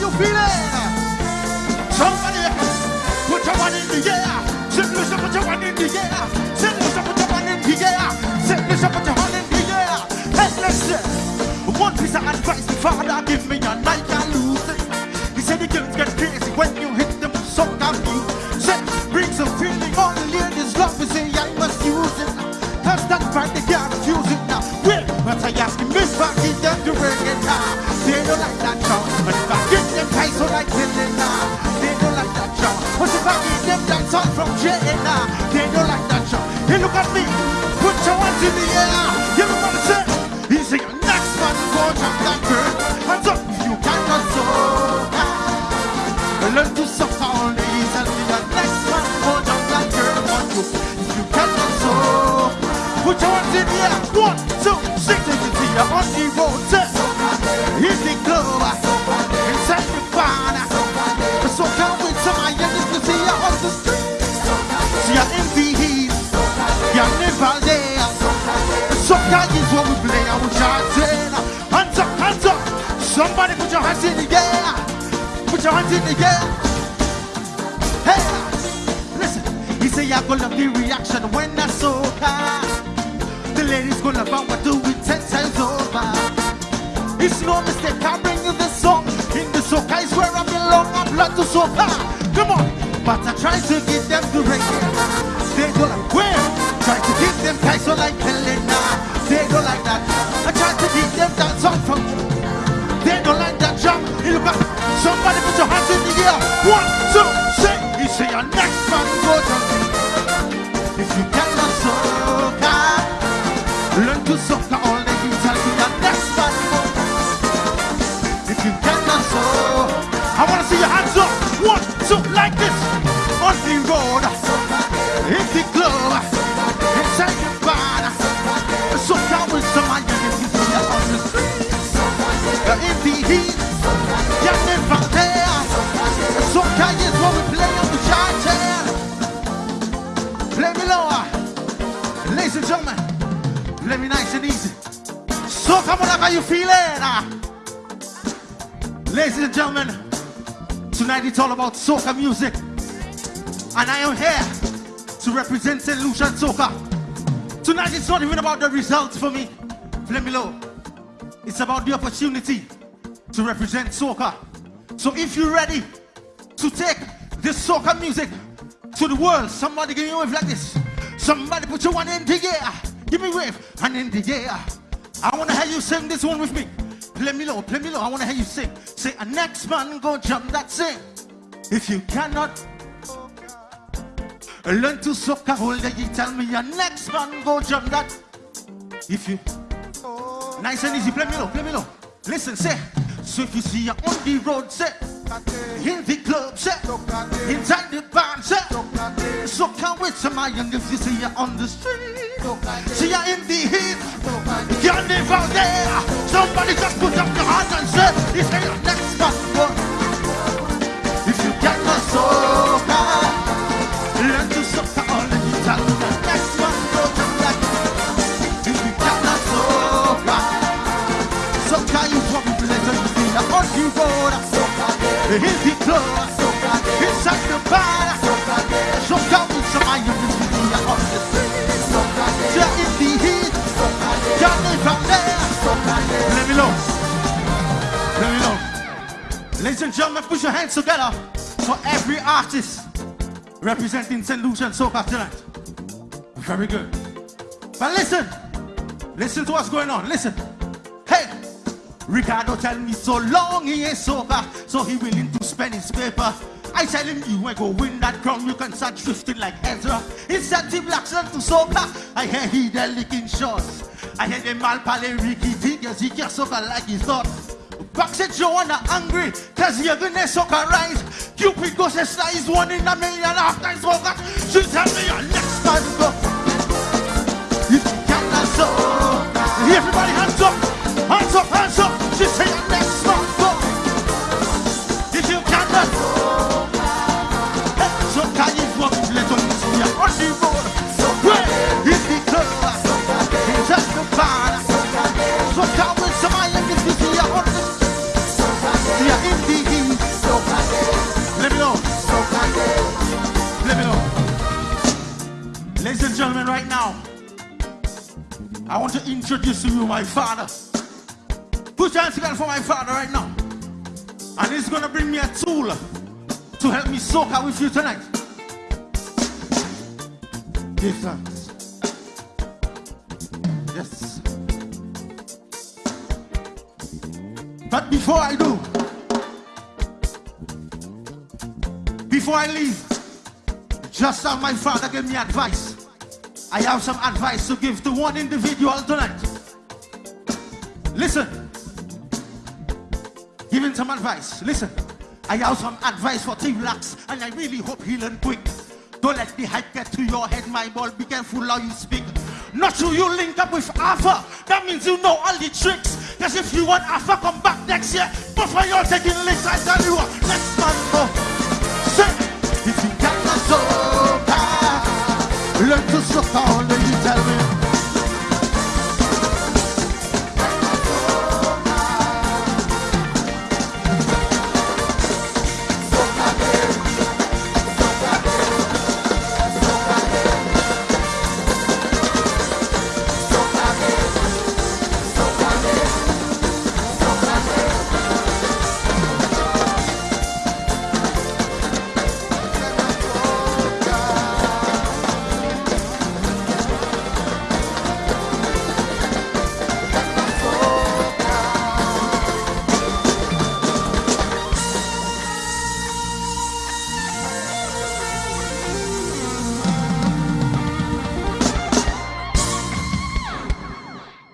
you feeling? Somebody, put your one in the air. Say, listen, put your one in the air. Say, listen, put your one in the air. Say, listen, put your one in the air. Hey, listen. One piece of advice, the father give me a night and lose it. He said the girls get crazy when you hit them so confused. Said, bring some feeling on the ladies' love. We say, I must use it. Cause that part they can't refuse it now. Well, but I ask him, Miss Baggy, them to bring it now. They don't like so like now. They don't like that song. But if I get them that song from J.N.A. They don't like that song. Hey, look at me. Put your hands in the air. You know what I'm? He say, next man, go jump that girl. Hands up you cannot soca. Learn to all these and be the next man, go jump that girl. On you, you cannot soca. Put your hands in the air. One, two, six, and you see you on the the ah. club, what we play, and we chanting. Hands up, hands up. Somebody put your hands in the air. Put your hands in the air. Hey, listen. He say you're gonna the reaction when I soca. The ladies gonna love what do it ten times over. It's no mistake, I bring you this song. In the soca is where I belong. I blood to soca. Come on, but I try to get them to reggae. They go like where? Try to get them so like Helena. Somebody nice and easy. Soca, what how you feeling? Ah. Ladies and gentlemen, tonight it's all about soca music. And I am here to represent St. Lucia Soca. Tonight it's not even about the results for me. Play me low. It's about the opportunity to represent soca. So if you're ready to take this soca music to the world, somebody give me a wave like this. Somebody put your one in the air. Give me wave and in the air. I wanna hear you sing this one with me. Play me low, play me low. I wanna hear you sing. Say, a next man go jump that sing. If you cannot learn to soca, hold you tell me your next man go jump that. If you Nice and easy, play me low, play me low. Listen, say, so if you see you on the road, say, in the club, say, inside the bar, say, so come with some iron if you see you on the street. See you in the heat, you're never there. Somebody just put up your hand and say, it's your next go. If you cannot soca, learn to soca all the. The next one go to that. If you cannot soca, soca you what we play to on the road. In the club, inside the bar, soca with some iron if you see you on the Ladies and gentlemen, put your hands together for every artist representing St. Lucian Soca tonight. Very good. But listen, listen to what's going on. Listen. Hey, Ricardo tell me so long he ain't sober, so he willing to spend his paper. I tell him you ain't go win that crown, you can start drifting like Ezra. He blacks learn to soca. I hear he the licking shots. I hear them all pale Ricky Tigers, he can't soca like he thought. Back said Joanna angry, cause you're gonna suck soca rise. Cupid goes a size one in a million half times for that. She tell me your next man go. You cannot soca. Everybody hands up, hands up, hands up. She say your next I want to introduce to you my father. Put your hands together for my father right now. And he's gonna bring me a tool to help me soak out with you tonight. Give thanks. Yes. But before I do, before I leave, just as my father gave me advice, I have some advice to give to one individual tonight. Listen. Giving some advice. Listen. I have some advice for Team Lax, and I really hope he learn quick. Don't let the hype get to your head, my boy. Be careful how you speak. Not sure you link up with Alpha. That means you know all the tricks. Because if you want Alpha, come back next year. But for your taking list, I tell you what, let's man go. Say, if you لك الصحة علي.